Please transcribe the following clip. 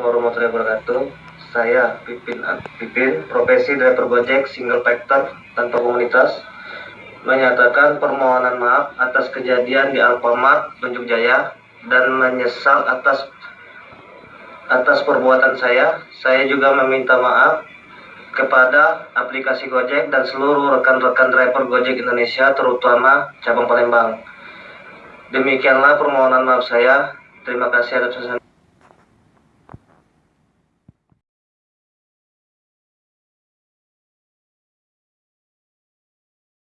warahmatullahi wabarakatuh. Saya Pipin Pipin, profesi driver Gojek single factor tanpa komunitas, menyatakan permohonan maaf atas kejadian di Alfamart Tunjuk Jaya dan menyesal atas atas perbuatan saya. Saya juga meminta maaf kepada aplikasi Gojek dan seluruh rekan-rekan driver Gojek Indonesia terutama cabang Palembang. Demikianlah permohonan maaf saya. Terima kasih atas